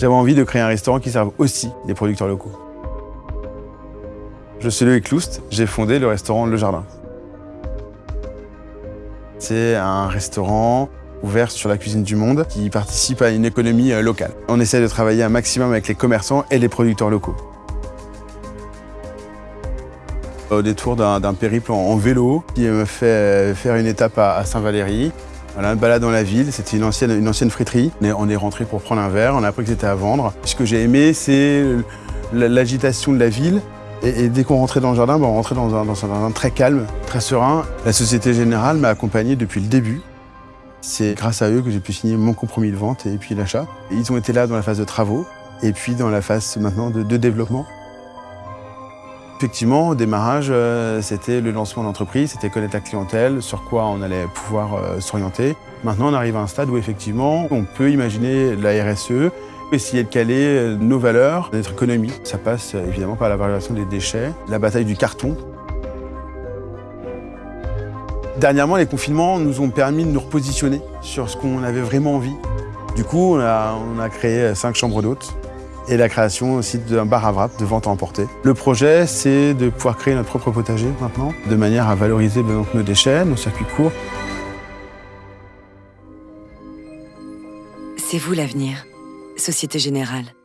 J'avais envie de créer un restaurant qui serve aussi des producteurs locaux. Je suis Loïc Loust, j'ai fondé le restaurant Le Jardin. C'est un restaurant ouvert sur la cuisine du monde qui participe à une économie euh, locale. On essaie de travailler un maximum avec les commerçants et les producteurs locaux. Au détour d'un périple en vélo qui me fait euh, faire une étape à Saint-Valery, voilà, une balade dans la ville, c'était une ancienne, une ancienne friterie. On est rentré pour prendre un verre, on a appris que c'était à vendre. Ce que j'ai aimé, c'est l'agitation de la ville. Et, dès qu'on rentrait dans le jardin, ben, on rentrait dans un, dans un très calme, très serein. La Société Générale m'a accompagné depuis le début. C'est grâce à eux que j'ai pu signer mon compromis de vente et puis l'achat. Ils ont été là dans la phase de travaux et puis dans la phase maintenant de développement. Effectivement, au démarrage, euh, c'était le lancement d'entreprise, c'était connaître la clientèle, sur quoi on allait pouvoir euh, s'orienter. Maintenant, on arrive à un stade où effectivement, on peut imaginer la RSE, essayer de caler euh, nos valeurs, notre économie. Ça passe évidemment par la valorisation des déchets, la bataille du carton. Dernièrement, les confinements nous ont permis de nous repositionner sur ce qu'on avait vraiment envie. Du coup, on a, on a créé cinq chambres d'hôtes et la création aussi d'un bar à wrap de vente à emporter. Le projet, c'est de pouvoir créer notre propre potager maintenant, de manière à valoriser nos déchets, nos circuits courts. C'est vous l'avenir, Société Générale.